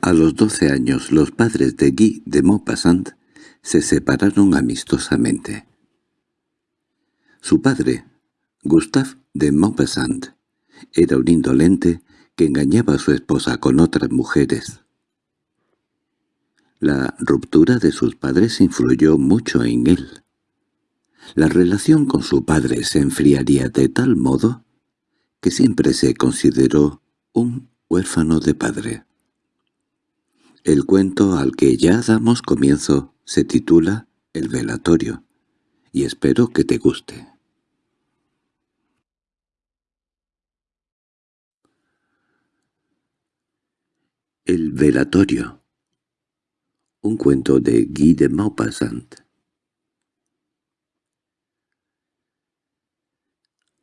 A los doce años los padres de Guy de Maupassant se separaron amistosamente. Su padre, Gustave de Maupassant, era un indolente que engañaba a su esposa con otras mujeres. La ruptura de sus padres influyó mucho en él. La relación con su padre se enfriaría de tal modo que siempre se consideró un huérfano de padre. El cuento al que ya damos comienzo se titula El velatorio, y espero que te guste. El velatorio Un cuento de Guy de Maupassant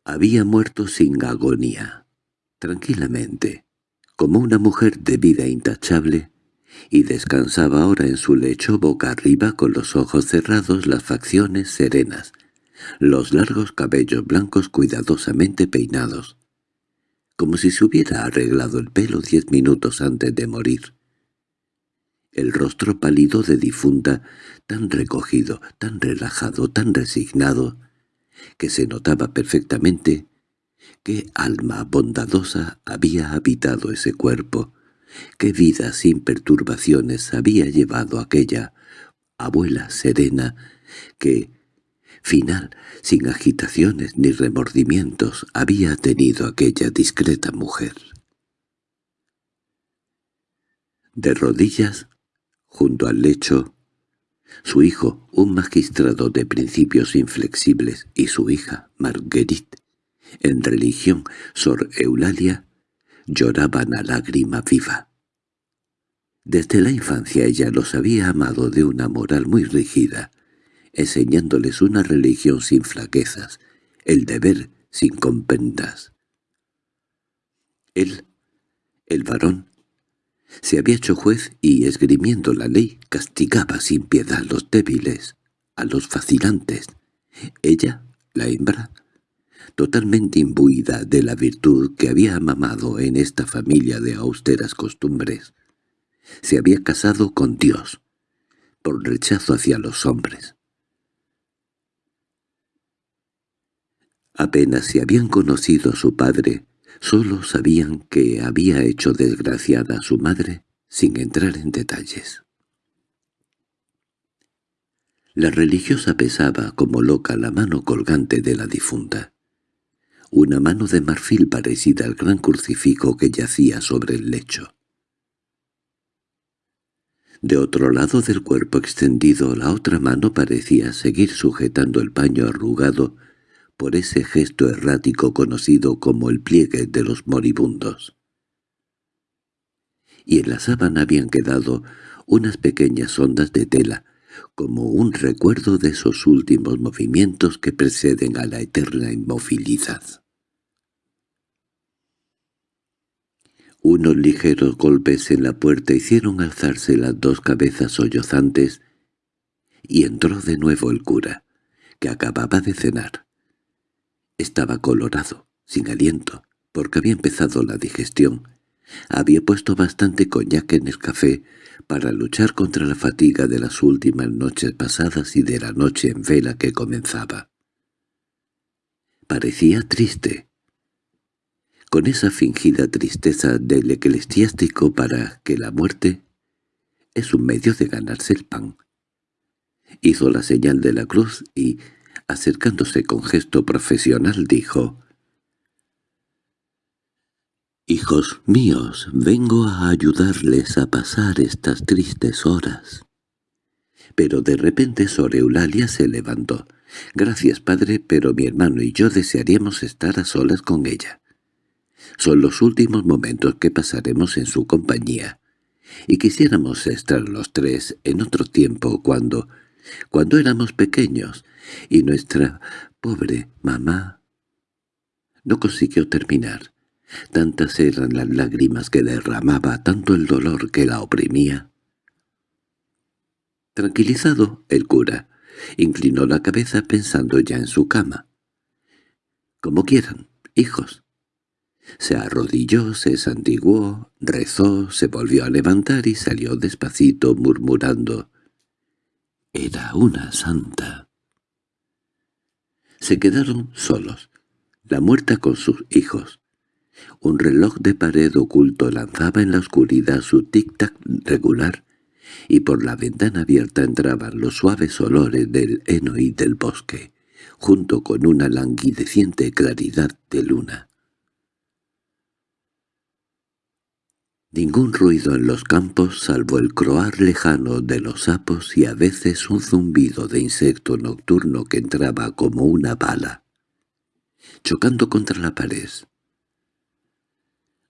Había muerto sin agonía, tranquilamente, como una mujer de vida intachable, y descansaba ahora en su lecho boca arriba con los ojos cerrados, las facciones serenas, los largos cabellos blancos cuidadosamente peinados, como si se hubiera arreglado el pelo diez minutos antes de morir. El rostro pálido de difunta, tan recogido, tan relajado, tan resignado, que se notaba perfectamente qué alma bondadosa había habitado ese cuerpo, qué vida sin perturbaciones había llevado aquella abuela serena que, final, sin agitaciones ni remordimientos, había tenido aquella discreta mujer. De rodillas, junto al lecho, su hijo, un magistrado de principios inflexibles, y su hija, Marguerite, en religión, Sor Eulalia, lloraban a lágrima viva. Desde la infancia ella los había amado de una moral muy rígida, enseñándoles una religión sin flaquezas, el deber sin compendas. Él, el varón, se había hecho juez y, esgrimiendo la ley, castigaba sin piedad a los débiles, a los vacilantes. Ella, la hembra, totalmente imbuida de la virtud que había mamado en esta familia de austeras costumbres, se había casado con Dios, por rechazo hacia los hombres. Apenas se habían conocido a su padre, Solo sabían que había hecho desgraciada a su madre sin entrar en detalles. La religiosa pesaba como loca la mano colgante de la difunta, una mano de marfil parecida al gran crucifijo que yacía sobre el lecho. De otro lado del cuerpo extendido la otra mano parecía seguir sujetando el paño arrugado por ese gesto errático conocido como el pliegue de los moribundos. Y en la sábana habían quedado unas pequeñas ondas de tela, como un recuerdo de esos últimos movimientos que preceden a la eterna inmovilidad. Unos ligeros golpes en la puerta hicieron alzarse las dos cabezas sollozantes, y entró de nuevo el cura, que acababa de cenar. Estaba colorado, sin aliento, porque había empezado la digestión. Había puesto bastante coñac en el café para luchar contra la fatiga de las últimas noches pasadas y de la noche en vela que comenzaba. Parecía triste, con esa fingida tristeza del eclesiástico para que la muerte es un medio de ganarse el pan. Hizo la señal de la cruz y, acercándose con gesto profesional, dijo «Hijos míos, vengo a ayudarles a pasar estas tristes horas». Pero de repente Sor Eulalia se levantó. «Gracias, padre, pero mi hermano y yo desearíamos estar a solas con ella. Son los últimos momentos que pasaremos en su compañía, y quisiéramos estar los tres en otro tiempo cuando, cuando éramos pequeños, y nuestra pobre mamá no consiguió terminar. Tantas eran las lágrimas que derramaba, tanto el dolor que la oprimía. Tranquilizado, el cura inclinó la cabeza pensando ya en su cama. «Como quieran, hijos. Se arrodilló, se santiguó, rezó, se volvió a levantar y salió despacito murmurando. Era una santa. Se quedaron solos, la muerta con sus hijos. Un reloj de pared oculto lanzaba en la oscuridad su tic-tac regular, y por la ventana abierta entraban los suaves olores del heno y del bosque, junto con una languideciente claridad de luna. Ningún ruido en los campos salvo el croar lejano de los sapos y a veces un zumbido de insecto nocturno que entraba como una bala, chocando contra la pared.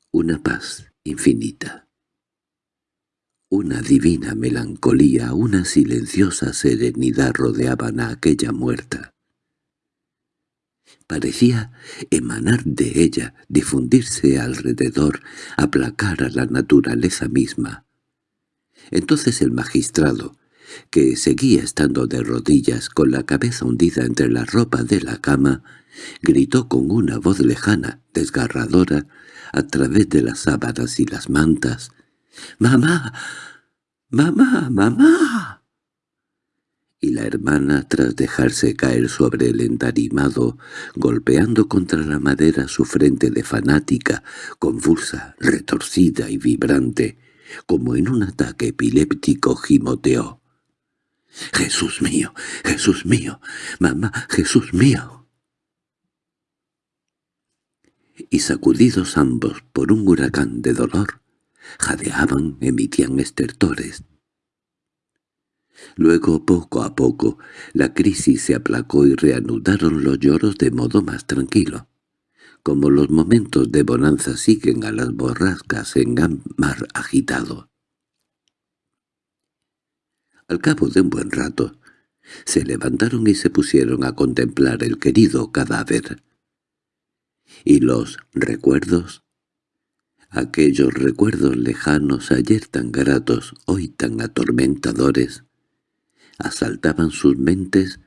Una paz infinita. Una divina melancolía, una silenciosa serenidad rodeaban a aquella muerta. Parecía emanar de ella, difundirse alrededor, aplacar a la naturaleza misma. Entonces el magistrado, que seguía estando de rodillas con la cabeza hundida entre la ropa de la cama, gritó con una voz lejana, desgarradora, a través de las sábanas y las mantas. —¡Mamá! ¡Mamá! ¡Mamá! Y la hermana, tras dejarse caer sobre el entarimado, golpeando contra la madera su frente de fanática, confusa, retorcida y vibrante, como en un ataque epiléptico gimoteó. —¡Jesús mío! ¡Jesús mío! ¡Mamá! ¡Jesús mío! Y sacudidos ambos por un huracán de dolor, jadeaban, emitían estertores, Luego, poco a poco, la crisis se aplacó y reanudaron los lloros de modo más tranquilo. Como los momentos de bonanza siguen a las borrascas en mar agitado. Al cabo de un buen rato, se levantaron y se pusieron a contemplar el querido cadáver. Y los recuerdos, aquellos recuerdos lejanos ayer tan gratos, hoy tan atormentadores, asaltaban sus mentes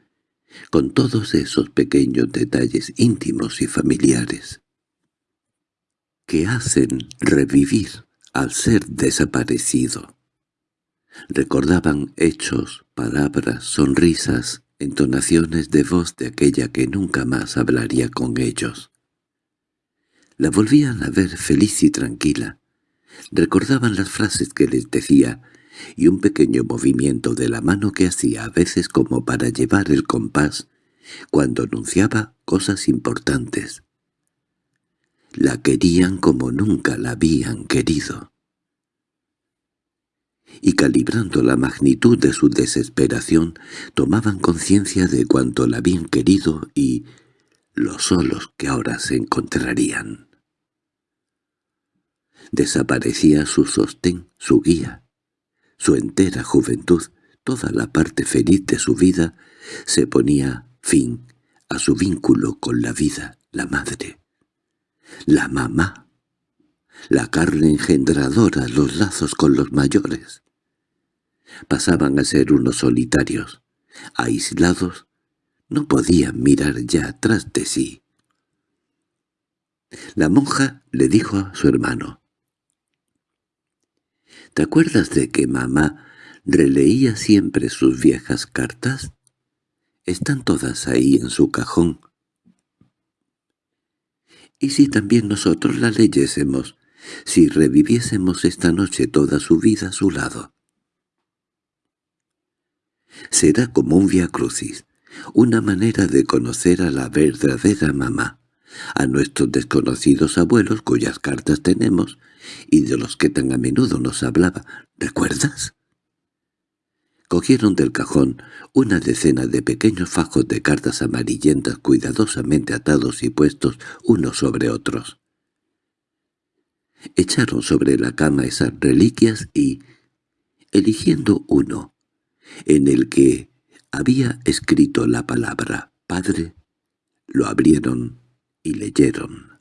con todos esos pequeños detalles íntimos y familiares que hacen revivir al ser desaparecido. Recordaban hechos, palabras, sonrisas, entonaciones de voz de aquella que nunca más hablaría con ellos. La volvían a ver feliz y tranquila. Recordaban las frases que les decía y un pequeño movimiento de la mano que hacía a veces como para llevar el compás cuando anunciaba cosas importantes. La querían como nunca la habían querido. Y calibrando la magnitud de su desesperación, tomaban conciencia de cuanto la habían querido y los solos que ahora se encontrarían. Desaparecía su sostén, su guía, su entera juventud, toda la parte feliz de su vida, se ponía fin a su vínculo con la vida, la madre, la mamá, la carne engendradora, los lazos con los mayores. Pasaban a ser unos solitarios, aislados, no podían mirar ya atrás de sí. La monja le dijo a su hermano, ¿Te acuerdas de que mamá releía siempre sus viejas cartas? Están todas ahí en su cajón. ¿Y si también nosotros las leyésemos, si reviviésemos esta noche toda su vida a su lado? Será como un via crucis, una manera de conocer a la verdadera mamá, a nuestros desconocidos abuelos cuyas cartas tenemos, y de los que tan a menudo nos hablaba. ¿Recuerdas? Cogieron del cajón una decena de pequeños fajos de cartas amarillentas cuidadosamente atados y puestos unos sobre otros. Echaron sobre la cama esas reliquias y, eligiendo uno, en el que había escrito la palabra «Padre», lo abrieron y leyeron.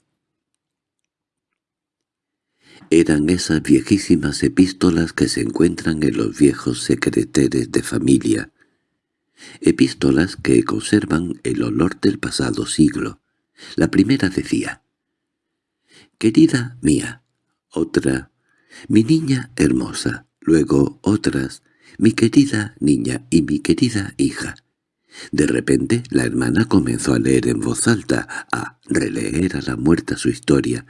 Eran esas viejísimas epístolas que se encuentran en los viejos secreteres de familia, epístolas que conservan el olor del pasado siglo. La primera decía, querida mía, otra, mi niña hermosa, luego otras, mi querida niña y mi querida hija. De repente la hermana comenzó a leer en voz alta, a releer a la muerta su historia,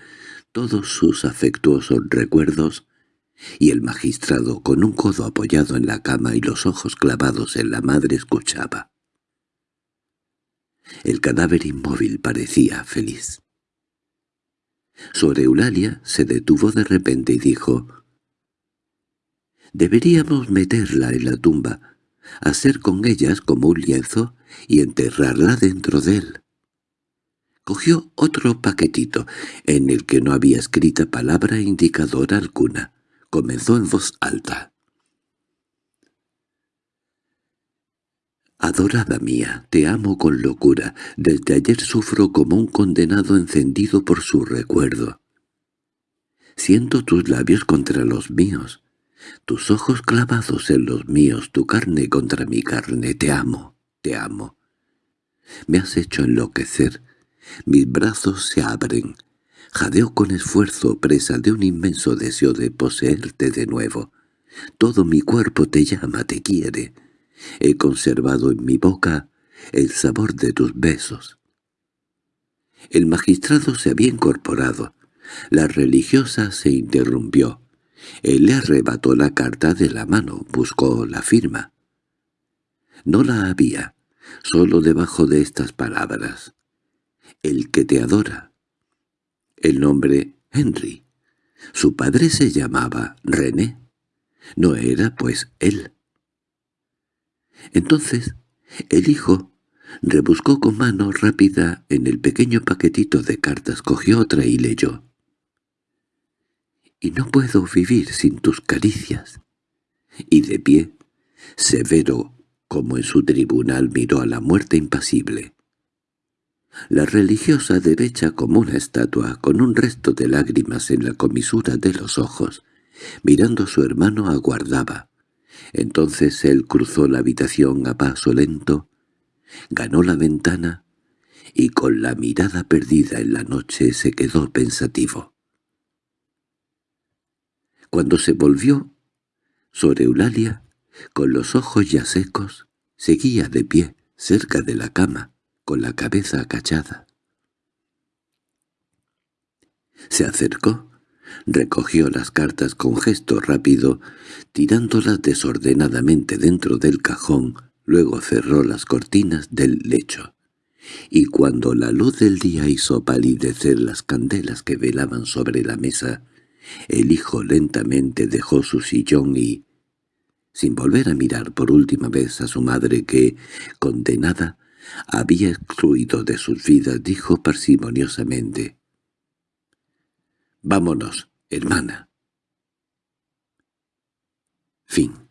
todos sus afectuosos recuerdos, y el magistrado, con un codo apoyado en la cama y los ojos clavados en la madre, escuchaba. El cadáver inmóvil parecía feliz. Sobre Eulalia se detuvo de repente y dijo, «Deberíamos meterla en la tumba, hacer con ellas como un lienzo y enterrarla dentro de él». Cogió otro paquetito, en el que no había escrita palabra indicadora alguna. Comenzó en voz alta. Adorada mía, te amo con locura. Desde ayer sufro como un condenado encendido por su recuerdo. Siento tus labios contra los míos, tus ojos clavados en los míos, tu carne contra mi carne. Te amo, te amo. Me has hecho enloquecer. Mis brazos se abren. Jadeo con esfuerzo, presa de un inmenso deseo de poseerte de nuevo. Todo mi cuerpo te llama, te quiere. He conservado en mi boca el sabor de tus besos. El magistrado se había incorporado. La religiosa se interrumpió. Él le arrebató la carta de la mano, buscó la firma. No la había, solo debajo de estas palabras. El que te adora. El nombre Henry. Su padre se llamaba René. No era, pues, él. Entonces el hijo rebuscó con mano rápida en el pequeño paquetito de cartas, cogió otra y leyó. «Y no puedo vivir sin tus caricias». Y de pie, severo como en su tribunal miró a la muerte impasible. La religiosa derecha como una estatua, con un resto de lágrimas en la comisura de los ojos, mirando a su hermano aguardaba. Entonces él cruzó la habitación a paso lento, ganó la ventana y con la mirada perdida en la noche se quedó pensativo. Cuando se volvió, sobre Eulalia, con los ojos ya secos, seguía de pie, cerca de la cama, con la cabeza acachada. Se acercó, recogió las cartas con gesto rápido, tirándolas desordenadamente dentro del cajón, luego cerró las cortinas del lecho. Y cuando la luz del día hizo palidecer las candelas que velaban sobre la mesa, el hijo lentamente dejó su sillón y, sin volver a mirar por última vez a su madre que, condenada, había excluido de sus vidas, dijo parsimoniosamente, «Vámonos, hermana». Fin